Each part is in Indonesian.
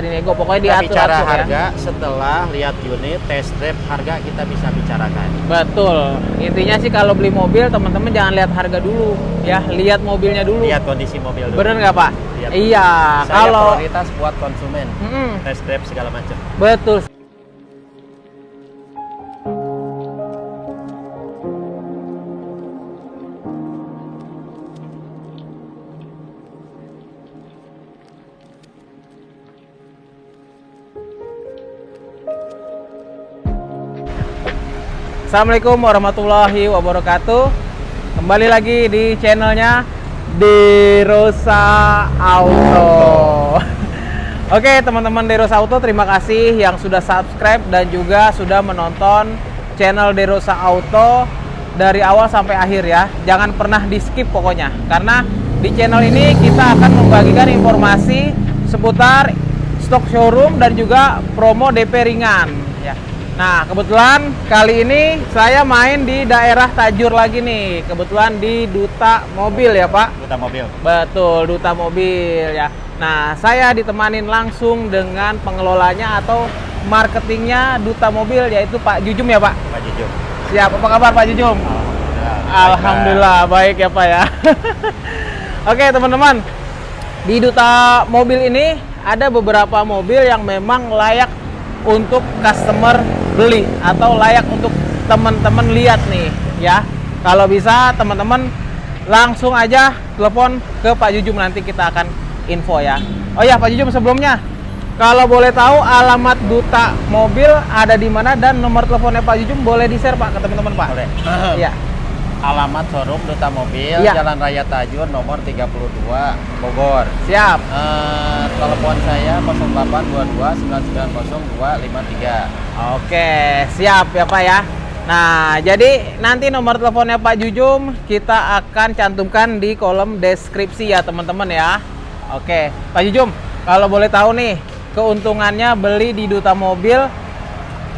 Nego pokoknya Kita diatur bicara atur ya. harga setelah lihat unit, test drive harga kita bisa bicarakan. Betul. Intinya sih kalau beli mobil teman-teman jangan lihat harga dulu ya, lihat mobilnya dulu. Lihat kondisi mobil dulu. Bener nggak Pak? Lihat. Iya. Kalau prioritas buat konsumen, Mm-mm, test drive segala macam. betul. Assalamualaikum warahmatullahi wabarakatuh. Kembali lagi di channelnya Derosa Auto. Oke teman-teman Derosa Auto, terima kasih yang sudah subscribe dan juga sudah menonton channel Derosa Auto dari awal sampai akhir ya. Jangan pernah di skip pokoknya, karena di channel ini kita akan membagikan informasi seputar stok showroom dan juga promo DP ringan. Nah, kebetulan kali ini saya main di daerah Tajur lagi nih. Kebetulan di Duta Mobil ya, Pak. Duta mobil. Betul, Duta Mobil ya. Nah, saya ditemanin langsung dengan pengelolanya atau marketingnya Duta Mobil yaitu Pak Jujum ya, Pak. Pak Jujur. Siap, apa kabar Pak Jujum? Alhamdulillah baik ya Pak ya. Oke teman-teman, di Duta Mobil ini ada beberapa mobil yang memang layak untuk customer beli atau layak untuk teman-teman lihat nih ya. Kalau bisa teman-teman langsung aja telepon ke Pak Jujum nanti kita akan info ya. Oh ya Pak Jujum sebelumnya kalau boleh tahu alamat Duta Mobil ada di mana dan nomor teleponnya Pak Jujum boleh di-share Pak ke teman-teman Pak. Boleh. Iya. Alamat showroom Duta Mobil, Iya. Jalan Raya Tajur nomor 32 Bogor. Siap. Eh, telepon saya 0822 990 Oke, siap ya Pak ya. Nah, jadi nanti nomor teleponnya Pak Jujum kita akan cantumkan di kolom deskripsi ya teman-teman ya. Oke, Pak Jujum, kalau boleh tahu nih keuntungannya beli di Duta Mobil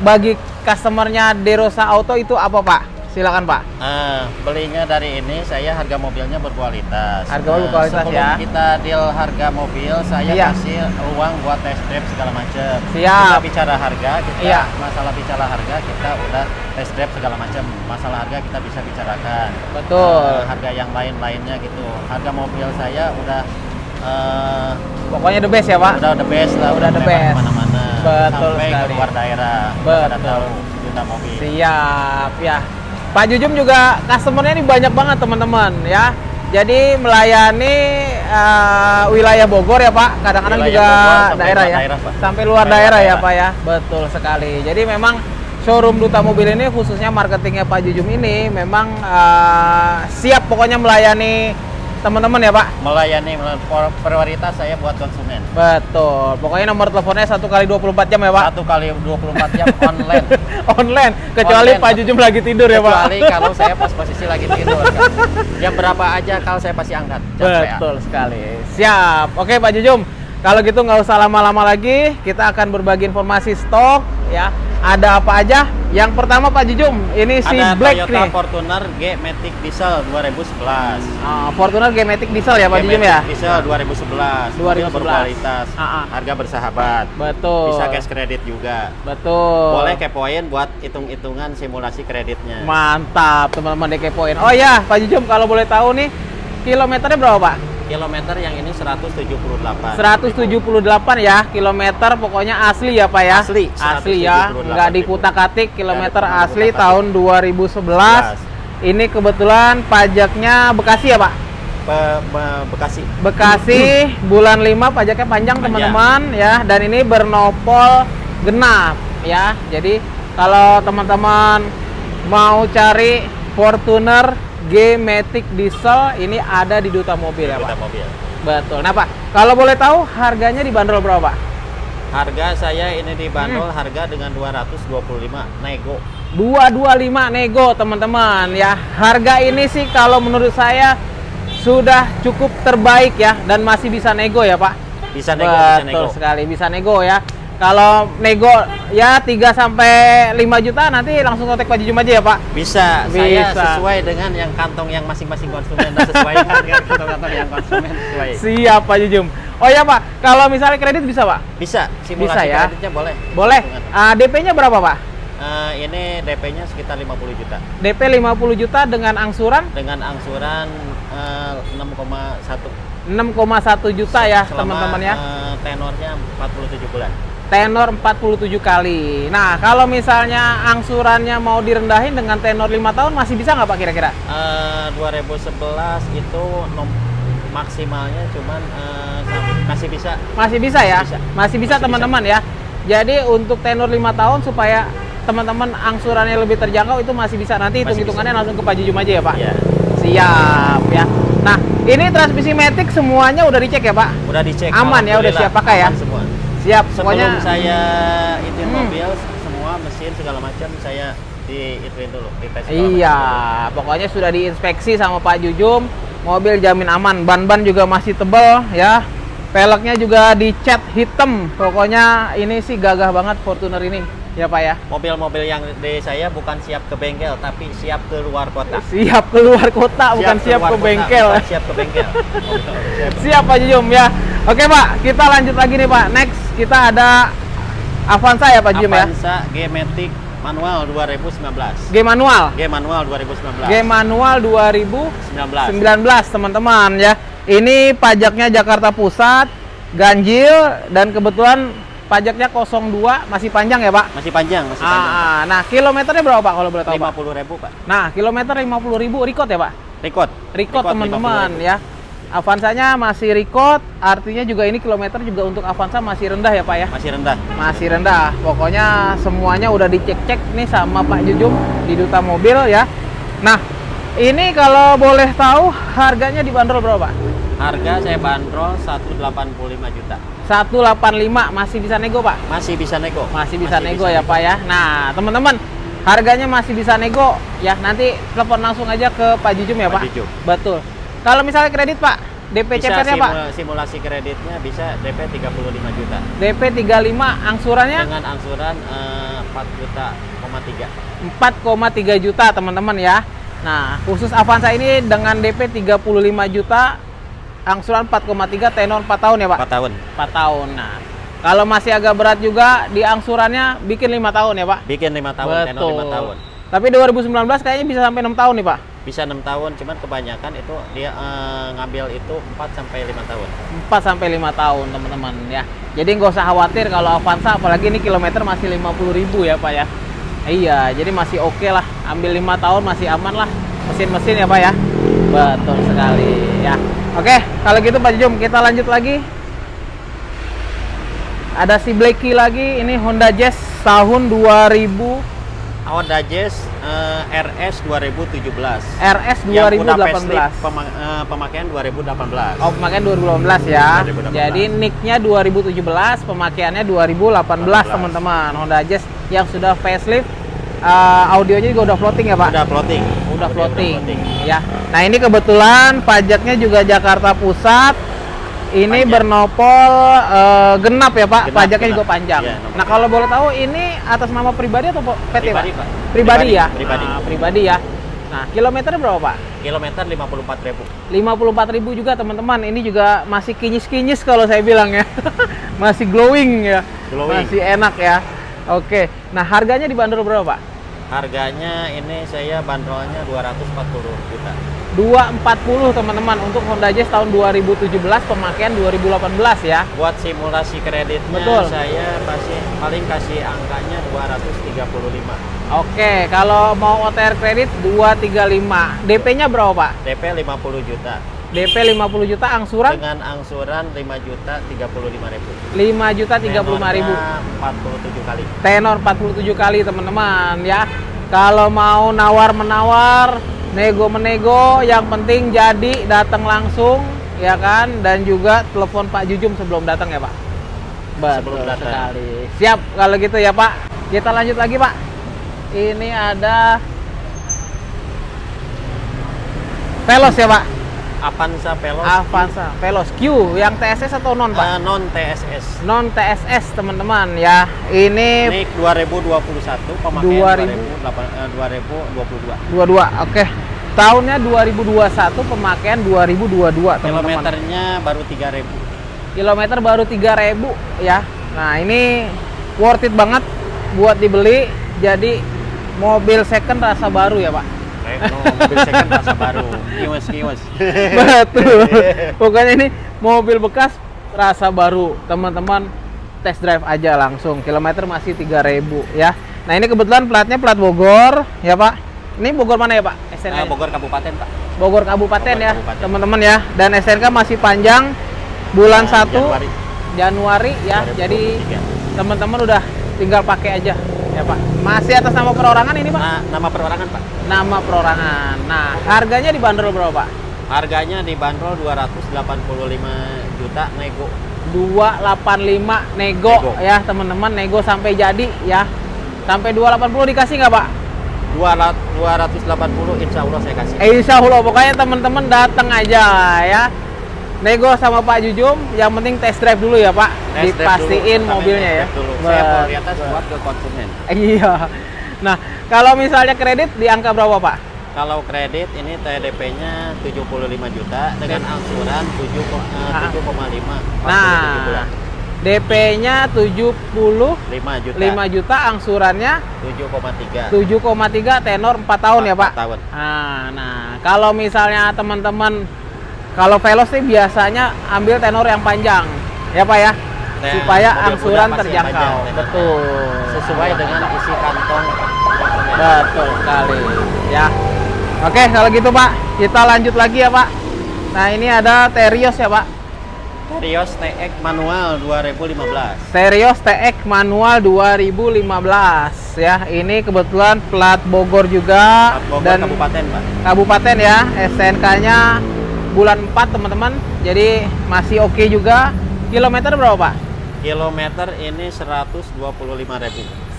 bagi customernya Derosa Auto itu apa Pak? Silakan Pak. Ah, belinya dari ini saya harga mobilnya berkualitas. Harga mobil Nah, berkualitas, sebelum ya. kita deal harga mobil, saya Iya. kasih uang buat test drive segala macam. Siap. Kita bicara harga, kita Iya. masalah bicara harga kita udah test drive segala macam. Masalah harga kita bisa bicarakan. Betul. Eh, harga yang lain-lainnya gitu. Harga mobil saya udah eh, Pokoknya the best ya Pak. udah the best lah, Udah the best. Ke mana-mana. Betul Sampai sekali. ke luar daerah. Betul. Tahu juta mobil. Siap ya. Pak Jujum juga customernya ini banyak banget teman-teman ya. Jadi melayani eh, wilayah Bogor ya Pak. Kadang-kadang juga Bogor daerah ya. daerah, Pak. Sampai luar daerah, luar ya daerah. Pak ya. Betul sekali. Jadi memang showroom Duta Mobil ini khususnya marketingnya Pak Jujum ini memang eh, siap pokoknya melayani teman-teman ya Pak. melayani prioritas saya buat konsumen Betul. Pokoknya nomor teleponnya satu kali 24 jam ya Pak. satu kali 24 jam online Online. Kecuali Online. Pak Jujum lagi tidur ya Pak. kecuali kalau saya pas posisi lagi tidur kan. jam berapa aja kalau saya pasti angkat PA. Betul sekali. Siap. Oke Pak Jujum. Kalau gitu nggak usah lama-lama lagi, kita akan berbagi informasi stok ya. Ada apa aja? Yang pertama Pak Jujum, ini si ada Black Toyota nih. Fortuner G Matic Diesel 2011 Ah, Fortuner G-Matic diesel ya Pak G Jujum Matic ya? Diesel 2011 Mobil 2011. berkualitas Ah, ah. harga bersahabat Betul. bisa cash kredit juga Betul. boleh kepoin buat hitung-hitungan simulasi kreditnya Mantap teman-teman DK Oh ya Pak Jujum kalau boleh tahu nih kilometernya berapa Pak? Kilometer yang ini 178 178 ya kilometer pokoknya asli ya Pak ya? Asli, asli ya 178 nggak ribu. dikutak-atik kilometer Nggak asli tahun 2011 ini kebetulan pajaknya Bekasi ya Pak? Be- Be- Bekasi. Bekasi bulan 5 pajaknya Panjang. teman-teman ya. Dan ini bernopol genap ya. Jadi kalau teman-teman mau cari Fortuner G-Matic Diesel ini ada di Duta Mobil ya Duta Pak? mobil. Betul. Nah Pak kalau boleh tahu harganya dibanderol berapa Pak? Harga saya ini Hmm. dibanderol harga dengan 225 nego. 225 nego teman-teman ya. Harga ini sih kalau menurut saya sudah cukup terbaik ya dan masih bisa nego ya Pak? Bisa nego bisa nego. betul sekali bisa nego ya Kalau nego ya 3 sampai 5 juta nanti langsung kontak Pak Jujum aja ya, Pak. Bisa, saya Bisa. sesuai dengan yang kantong yang masing-masing konsumen dan sesuaikan dengan kantong-kantong yang konsumen sesuai. Siap Pak Jujum. Oh ya Pak, kalau misalnya kredit bisa Pak? Bisa, simulasi Bisa ya? kreditnya boleh. Boleh. Hitungan. Ah, DP-nya berapa Pak? Eh, ini DP-nya sekitar 50 juta DP 50 juta dengan angsuran dengan angsuran eh, 6,1 6,1 juta ya teman-teman ya. eh, tenornya 47 bulan. Tenor 47 kali. Nah, kalau misalnya angsurannya mau direndahin dengan tenor 5 tahun masih bisa nggak Pak kira-kira? Eh, 2011 itu maksimalnya cuman sam- masih bisa Masih bisa ya? Bisa. Masih bisa Masih teman-teman ya. Jadi untuk tenor 5 tahun supaya teman-teman angsurannya lebih terjangkau itu masih bisa nanti hitung-hitungannya bisa. langsung ke Pak Jujum aja ya Pak. ya Siap ya. Nah, ini transmisi matic semuanya udah dicek ya Pak? udah dicek Aman ya, udah siap pakai ya? semua Siap. sebelum Pokoknya saya itu Hmm. mobil semua mesin segala macam saya di ituin dulu di tes segala Iya, macam. pokoknya sudah diinspeksi sama Pak Jujum. Mobil jamin aman, ban-ban juga masih tebel ya. Peleknya juga dicat hitam. Pokoknya ini sih gagah banget Fortuner ini, ya Pak ya. mobil-mobil yang di saya bukan siap ke bengkel tapi siap ke luar kota Siap keluar kota, bukan siap ke kota, bengkel. bukan siap ke bengkel Siap. Siap Pak Jujum ya. Oke Pak, kita lanjut lagi nih Pak. Next kita ada Avanza ya Pak Jujum ya. Avanza G-Matic manual 2019 G manual. G manual 2019 G manual 2019 19 teman-teman ya. Ini pajaknya Jakarta Pusat, ganjil dan kebetulan pajaknya 02 masih panjang ya Pak. masih panjang masih panjang Ah, ah. nah kilometernya berapa Pak kalau boleh tahu Pak? 50 ribu pak Nah kilometer 50 ribu record ya Pak? record Record teman-teman 50.000. ya. Avanzanya masih record, artinya juga ini kilometer juga untuk Avanza masih rendah ya Pak ya? masih rendah Masih rendah. Pokoknya semuanya udah dicek-cek nih sama Pak Jujum di Duta Mobil ya. Nah, ini kalau boleh tahu harganya dibanderol berapa Pak? harga saya bandrol 185 juta 185 masih bisa nego Pak? masih bisa nego Masih bisa nego ya Pak ya. Nah, teman-teman, harganya masih bisa nego ya. Nanti telepon langsung aja ke Pak Jujum ya Pak Pak. Jujum. Betul. Kalau misalnya kredit Pak, DP bisa Pak? simu- simulasi kreditnya bisa DP 35 juta DP 35, angsurannya dengan angsuran eh, 4 juta, koma 3 4,3 juta teman-teman ya. Nah, khusus Avanza ini dengan DP 35 juta, angsuran 4,3 tenor 4 tahun ya Pak? 4 tahun 4 tahun. Nah, kalau masih agak berat juga di angsurannya bikin 5 tahun ya Pak? bikin 5 tahun tenor 5 tahun Tapi 2019 kayaknya bisa sampai 6 tahun nih Pak? bisa 6 tahun cuman kebanyakan itu dia eh, ngambil itu 4 sampai 5 tahun 4 sampai 5 tahun teman-teman ya. Jadi nggak usah khawatir kalau Avanza apalagi ini kilometer masih 50.000 ya Pak ya. Iya, jadi masih oke lah. Ambil 5 tahun masih aman lah. Mesin-mesin ya Pak ya. Betul sekali. Oke, kalau gitu Pak Jum kita lanjut lagi. Ada si Blacky lagi, ini Honda Jazz tahun 2000 Honda Jazz eh, RS 2017 RS yang udah facelift 2018. pema- eh, pemakaian 2018 Oh, pemakaian 2018 ya. 2018. Jadi nicknya 2017, pemakaiannya 2018 teman-teman. Honda Jazz yang sudah facelift, eh, audionya juga udah floating ya Pak? udah floating Udah Audio floating. Ya. Nah ini kebetulan pajaknya juga Jakarta Pusat. Ini Panjang. bernopol eh, genap ya Pak. Genap, pajaknya genap. juga panjang. Nomor nah kalau boleh tahu ini atas nama pribadi atau PT Pribadi, Pak? Pak. Pribadi, Pribadi, ya. pribadi. Nah, pribadi ya. Nah kilometernya berapa Pak? kilometer 54 ribu 54.000 juga teman-teman. Ini juga masih kinyis-kinyis kalau saya bilang ya. masih glowing ya. Glowing. Masih enak ya. Oke. Nah, harganya dibanderol berapa, Pak? Harganya ini saya bandrolnya 240 juta 240 teman-teman untuk Honda Jazz tahun 2017 pemakaian 2018 ya. buat simulasi kreditnya Betul. saya pasti paling kasih angkanya 235 Oke, kalau mau OTR kredit 235. DP-nya berapa, Pak? DP 50 juta DP 50 juta, angsuran dengan angsuran 5 juta 35 ribu 5 juta 35 ribu. Tenornya 47 kali Tenor 47 kali, teman-teman ya. Kalau mau nawar-menawar, nego-menego, yang penting jadi datang langsung ya kan dan juga telepon Pak Jujum sebelum datang ya, Pak. Betul Sebelum datang. sekali. Siap kalau gitu ya, Pak. Kita lanjut lagi, Pak. Ini ada Velos ya, Pak. Avanza Veloz Avanza Veloz Q yang TSS atau non, Pak? eh, non TSS. non TSS, teman-teman ya. Ini Ini 2021 pemakaian 2000. 2008, eh, 2022. 22. Oke. Tahunnya 2021, pemakaian 2022, teman-teman. Kilometernya baru 3000. Kilometer baru 3000 ya. Nah, ini worth it banget buat dibeli. Jadi mobil second rasa baru ya, Pak. No, mobil second rasa baru. Kiwas kiwas. Betul. Pokoknya ini mobil bekas rasa baru. Teman-teman test drive aja langsung. Kilometer masih 3000 ya. Nah, ini kebetulan platnya plat Bogor ya, Pak. Ini Bogor mana ya, Pak? SNK. Eh, Bogor Kabupaten, Pak. Bogor Kabupaten Bogor ya, teman-teman ya. Dan SNK masih panjang bulan Nah, 1 Januari Januari ya. 2023. Jadi teman-teman udah tinggal pakai aja ya, Pak. Masih atas nama perorangan ini, Pak? Nah, nama perorangan, Pak. Nama perorangan. Nah, harganya dibanderol berapa, Pak? Harganya dibanderol 285 juta nego. 285 nego, Nego. ya teman-teman nego sampai jadi ya sampai 280 dikasih nggak pak? 200 280 insya Allah saya kasih. Eh, Insya Allah pokoknya teman-teman datang aja ya nego sama Pak Jujum yang penting test drive dulu ya Pak Test dipastiin dulu, mobilnya ya dulu. Saya Bet- prioritas buat ke konsumen. iya nah kalau misalnya kredit di angka berapa Pak? Kalau kredit ini TDP-nya 75 juta dengan angsuran 7 ko- eh, Ah. 7,5 nah 7 bulan. DP-nya 75 5 juta. juta angsurannya 7,3. 7,3 tenor 4 tahun ya Pak? Empat tahun. Nah, nah kalau misalnya teman-teman kalau Veloz sih biasanya ambil tenor yang panjang, ya Pak ya, Nah, supaya angsuran terjangkau. panjang, Betul. Sesuai dengan isi kantong. Betul sekali, ya. Oke, kalau gitu Pak, kita lanjut lagi ya Pak. Nah ini ada Terios ya Pak. Terios TX manual 2015. Terios TX manual 2015 ya. Ini kebetulan plat Bogor juga Bogor dan Kabupaten, Pak. kabupaten ya SNK-nya bulan 4 teman-teman. Jadi masih oke juga. Kilometer berapa Pak? Kilometer ini 125.000.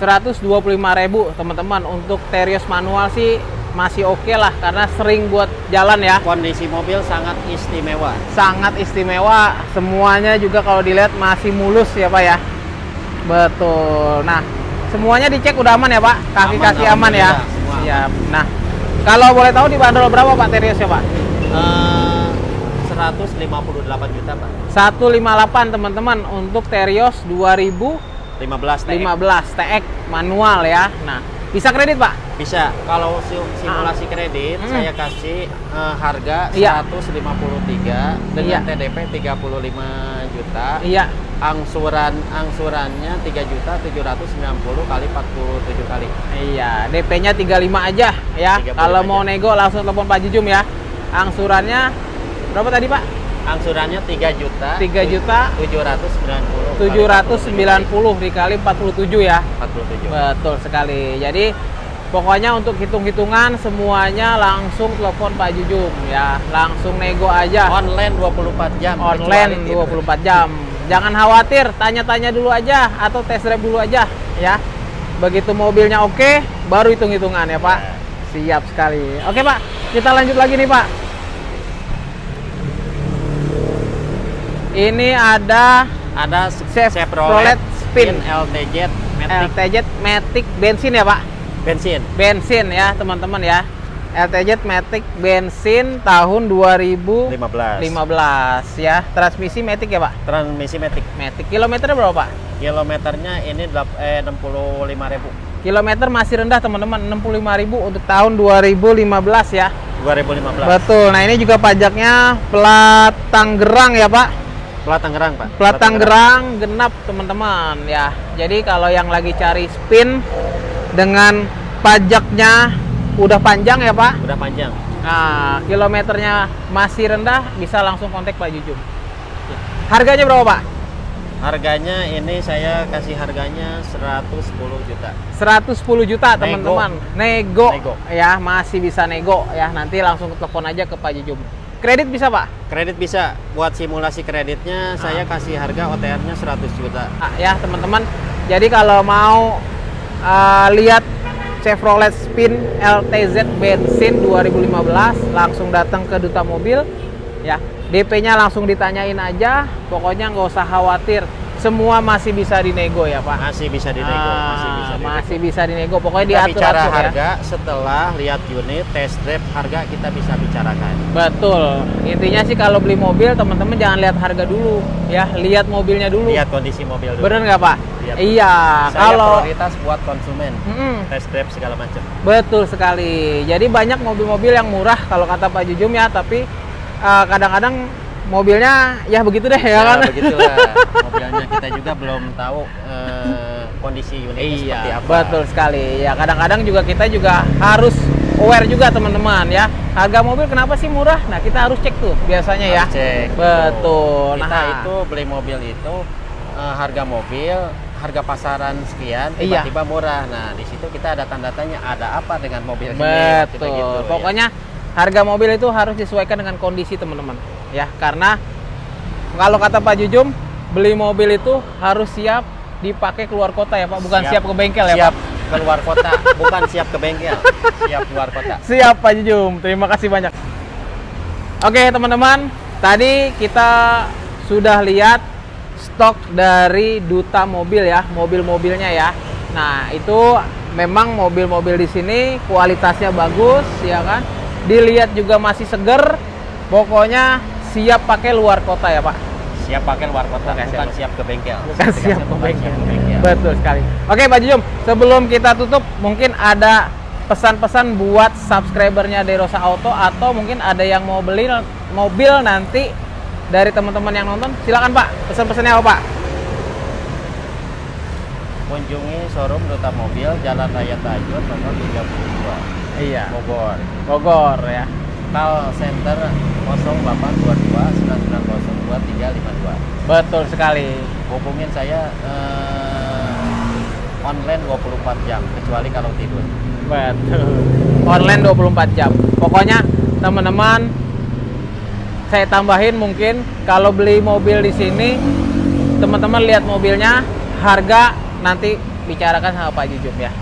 125.000 teman-teman. Untuk Terios manual sih masih oke lah karena sering buat jalan ya. Kondisi mobil sangat istimewa. sangat istimewa. Semuanya juga kalau dilihat masih mulus ya Pak ya. Betul. Nah semuanya dicek udah aman ya Pak? Kaki-kaki aman, Aman, ya? aman. siap. Nah kalau boleh tahu dibanderol berapa Pak Terios ya Pak? Eh, 158 juta, Pak. 158 teman-teman untuk Terios 2015 15 TX. TX manual ya. Nah, bisa kredit Pak? Bisa. Kalau si- simulasi kredit Hmm. saya kasih eh, harga Iya. 153 dengan Iya. TDP 35 juta. Iya. Angsuran angsurannya 3 juta 790 kali 47 kali. Iya, DP-nya 35 aja ya. 35 Kalau mau nego langsung telepon Pak Jujum ya. Angsurannya berapa tadi Pak? Angsurannya 3 juta 3 juta 790 kali 790 dikali 47 ya. 47. Betul sekali. Jadi pokoknya untuk hitung-hitungan semuanya langsung telepon Pak Jujum ya. Langsung nego aja. Online 24 jam. online kecuali 24 jam. Jangan khawatir, tanya-tanya dulu aja atau test drive dulu aja ya. Begitu mobilnya oke, baru hitung-hitungan ya Pak. Siap sekali. Oke Pak, kita lanjut lagi nih Pak. Ini ada Ada Chevrolet Spin. LTZ Matic LTZ Matic bensin ya Pak. bensin. Bensin ya teman-teman ya. LTZ Matic bensin tahun 2015 15. ya. Transmisi Matic ya Pak. Transmisi Matic. Matic. Kilometernya berapa Pak? Kilometernya ini eh, 65.000. Kilometer masih rendah teman-teman 65.000 untuk tahun 2015 ya. 2015. Betul. Nah, ini juga pajaknya plat Tangerang ya, Pak. Plat Tangerang, Pak. Plat Tangerang genap teman-teman ya. Jadi kalau yang lagi cari spin dengan pajaknya udah panjang ya, Pak. Udah panjang. Nah, kilometernya masih rendah bisa langsung kontak Pak Jujum. Harganya berapa, Pak? Harganya ini saya kasih harganya 110 juta. 110 juta Nego. teman-teman nego. Nego. ya masih bisa nego ya nanti langsung telepon aja ke Pak Jujum kredit bisa Pak Kredit bisa. Buat simulasi kreditnya saya kasih harga OTR-nya 100 juta. Ah, ya teman-teman jadi kalau mau uh, lihat Chevrolet Spin LTZ bensin 2015 langsung datang ke Duta Mobil ya. DP-nya langsung ditanyain aja, pokoknya nggak usah khawatir. Semua masih bisa dinego ya Pak. Masih bisa dinego, Ah, masih bisa dinego. masih bisa dinego. Pokoknya kita diatur bicara ya. harga setelah lihat unit, test drive harga kita bisa bicarakan. Betul. Intinya sih kalau beli mobil teman-teman jangan lihat harga dulu, ya. Lihat mobilnya dulu. Lihat kondisi mobil dulu. Bener nggak Pak? Lihat. Iya. Saya Kalau prioritas buat konsumen, Mm-mm. test drive segala macam. Betul sekali. Jadi banyak mobil-mobil yang murah kalau kata Pak Jujum ya, tapi eh, kadang-kadang mobilnya ya begitu deh ya, kan. begitulah. Mobilnya kita juga belum tahu eh, kondisi unitnya Iya, seperti apa. betul sekali. Ya kadang-kadang juga kita juga harus aware juga teman-teman ya. Harga mobil kenapa sih murah? Nah kita harus cek tuh biasanya ya. Harus cek. Betul. Kita Nah. itu beli mobil itu eh, harga mobil harga pasaran sekian Iya. tiba-tiba murah. Nah, di situ kita ada tanda tanya ada apa dengan mobil ini? Kita Betul. gitu, ya. Harga mobil itu harus disesuaikan dengan kondisi teman-teman. Ya, karena kalau kata Pak Jujum, beli mobil itu harus siap dipakai keluar kota ya Pak, bukan siap, ke bengkel ya siap Pak. keluar kota, bukan siap ke bengkel, siap keluar kota. Siap Pak Jujum. Terima kasih banyak. Oke, teman-teman. Tadi kita sudah lihat stok dari duta mobil ya, mobil-mobilnya ya. Nah, itu memang mobil-mobil di sini kualitasnya bagus ya kan. Dilihat juga masih seger. Pokoknya siap pakai luar kota ya, Pak. Siap pakai luar kota, Oke, bukan siap. siap ke bengkel. Bukan siap ke Bukan bengkel. siap ke bengkel. Betul sekali. Oke, Pak Jujum, sebelum kita tutup, mungkin ada pesan-pesan buat subscribernya Derosa Auto atau mungkin ada yang mau beli mobil nanti dari teman-teman yang nonton, silakan Pak. Pesan-pesannya apa Pak? Kunjungi showroom Duta Mobil Jalan Raya Tajur nomor 32 Iya. Bogor. Bogor ya. Call center 0822 9902 Betul sekali. Hubungin saya eh, online 24 jam kecuali kalau tidur. Betul. Online 24 jam. Pokoknya teman-teman saya tambahin mungkin kalau beli mobil di sini teman-teman lihat mobilnya harga nanti bicarakan sama Pak Jujum ya.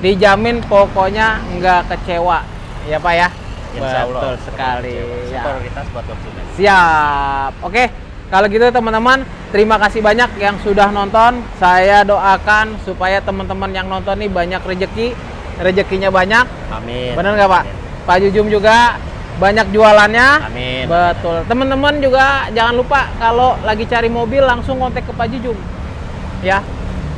Dijamin pokoknya nggak kecewa ya Pak ya. Insya Allah. Betul sekali. Ya. Prioritas buat konsumen. Siap. Oke, kalau gitu teman-teman, terima kasih banyak yang sudah nonton. Saya doakan supaya teman-teman yang nonton ini banyak rejeki, rezekinya banyak. Amin. Bener nggak Pak? Amin. Pak Jujum juga banyak jualannya. Amin. Betul. Teman-teman juga jangan lupa kalau lagi cari mobil langsung kontak ke Pak Jujum. Ya.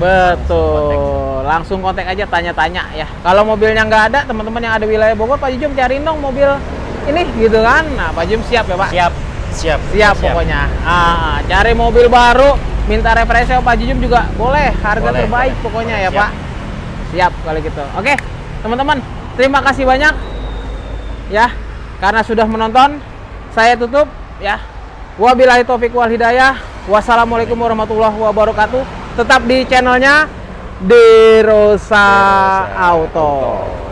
Betul. Langsung kontak aja tanya-tanya ya. Kalau mobilnya nggak ada, teman-teman yang ada wilayah Bogor, Pak Jujum cariin dong mobil ini gitu kan. Nah, Pak Jujum siap ya, Pak? Siap. Siap. Siap pokoknya. Ah, cari mobil baru, minta referensi Pak Jujum juga boleh. Harga Boleh, terbaik boleh. pokoknya Boleh, ya, siap. Pak. Siap kalau gitu. Oke, teman-teman, terima kasih banyak. Ya, karena sudah menonton, saya tutup ya. Wabillahi taufik wal hidayah. Wassalamualaikum warahmatullahi wabarakatuh. Tetap di channelnya Derosa Derosa Auto. Auto.